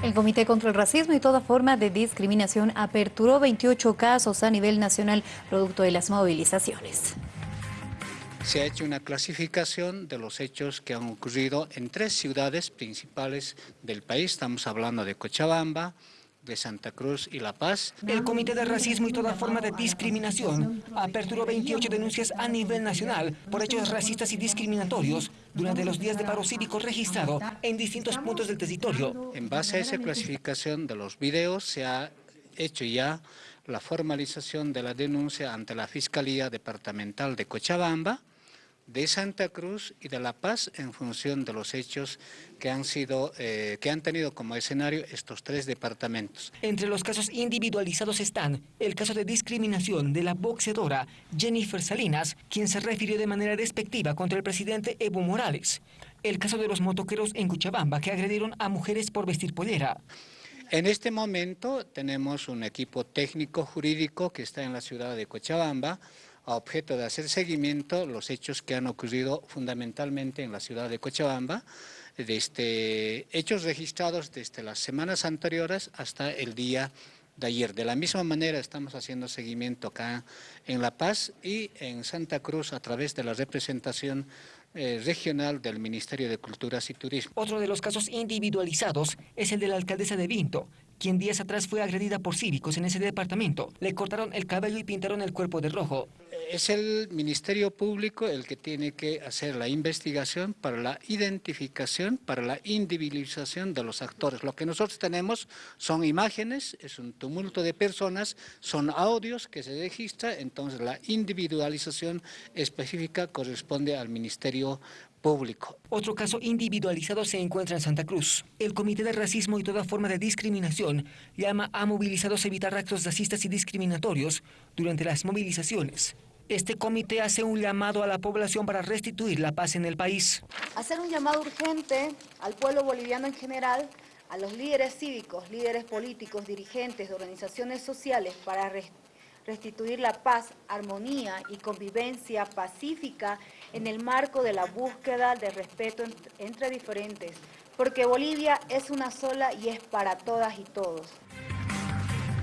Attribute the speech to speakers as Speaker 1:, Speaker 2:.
Speaker 1: El Comité contra el Racismo y toda forma de discriminación aperturó 28 casos a nivel nacional producto de las movilizaciones.
Speaker 2: Se ha hecho una clasificación de los hechos que han ocurrido en tres ciudades principales del país. Estamos hablando de Cochabamba, de Santa Cruz y La Paz.
Speaker 3: El Comité de Racismo y toda forma de discriminación aperturó 28 denuncias a nivel nacional por hechos racistas y discriminatorios durante los días de paro cívico registrado en distintos puntos del territorio.
Speaker 2: En base a esa clasificación de los videos se ha hecho ya la formalización de la denuncia ante la Fiscalía Departamental de Cochabamba, de Santa Cruz y de La Paz en función de los hechos que han, sido, eh, que han tenido como escenario estos tres departamentos.
Speaker 3: Entre los casos individualizados están el caso de discriminación de la boxeadora Jennifer Salinas, quien se refirió de manera despectiva contra el presidente Evo Morales, el caso de los motoqueros en Cochabamba que agredieron a mujeres por vestir pollera.
Speaker 2: En este momento tenemos un equipo técnico jurídico que está en la ciudad de Cochabamba, a objeto de hacer seguimiento los hechos que han ocurrido fundamentalmente en la ciudad de Cochabamba, desde este, hechos registrados desde las semanas anteriores hasta el día de ayer. De la misma manera estamos haciendo seguimiento acá en La Paz y en Santa Cruz a través de la representación eh, regional del Ministerio de Culturas y Turismo.
Speaker 3: Otro de los casos individualizados es el de la alcaldesa de Vinto, quien días atrás fue agredida por cívicos en ese departamento. Le cortaron el cabello y pintaron el cuerpo de rojo
Speaker 2: es el Ministerio Público el que tiene que hacer la investigación para la identificación, para la individualización de los actores. Lo que nosotros tenemos son imágenes, es un tumulto de personas, son audios que se registran, entonces la individualización específica corresponde al Ministerio Público.
Speaker 3: Otro caso individualizado se encuentra en Santa Cruz. El Comité de Racismo y toda forma de discriminación llama a movilizados a evitar actos racistas y discriminatorios durante las movilizaciones. Este comité hace un llamado a la población para restituir la paz en el país.
Speaker 4: Hacer un llamado urgente al pueblo boliviano en general, a los líderes cívicos, líderes políticos, dirigentes de organizaciones sociales para restituir la paz, armonía y convivencia pacífica en el marco de la búsqueda de respeto entre diferentes, porque Bolivia es una sola y es para todas y todos.